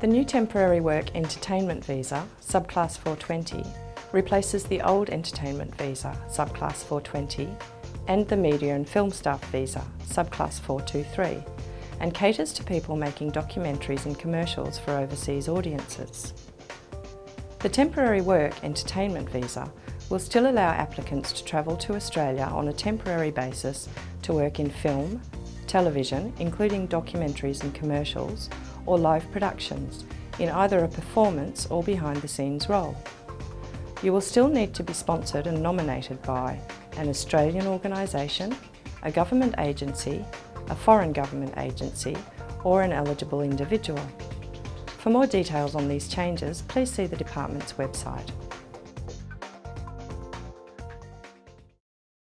The new Temporary Work Entertainment Visa, subclass 420, replaces the old Entertainment Visa, subclass 420, and the Media and Film Staff Visa, subclass 423, and caters to people making documentaries and commercials for overseas audiences. The Temporary Work Entertainment Visa will still allow applicants to travel to Australia on a temporary basis to work in film, television, including documentaries and commercials, or live productions, in either a performance or behind the scenes role. You will still need to be sponsored and nominated by an Australian organisation, a government agency, a foreign government agency or an eligible individual. For more details on these changes, please see the Department's website.